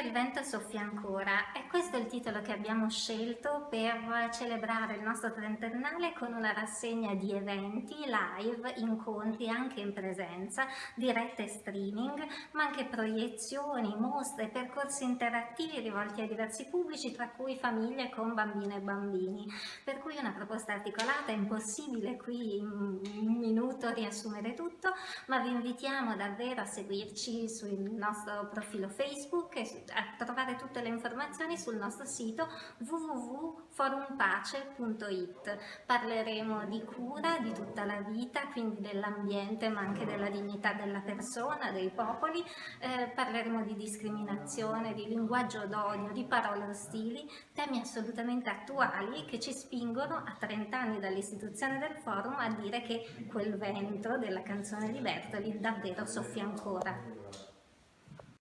il vento soffia ancora e questo è il titolo che abbiamo scelto per celebrare il nostro trentennale con una rassegna di eventi, live, incontri anche in presenza, dirette streaming, ma anche proiezioni, mostre, percorsi interattivi rivolti a diversi pubblici, tra cui famiglie con bambine e bambini. Per cui una proposta articolata, è impossibile qui in riassumere tutto, ma vi invitiamo davvero a seguirci sul nostro profilo Facebook e a trovare tutte le informazioni sul nostro sito www.forumpace.it. Parleremo di cura, di tutta la vita, quindi dell'ambiente ma anche della dignità della persona, dei popoli, eh, parleremo di discriminazione, di linguaggio d'odio, di parole ostili, temi assolutamente attuali che ci spingono a 30 anni dall'istituzione del forum a dire che quel vento della canzone di Bertoli davvero soffia ancora.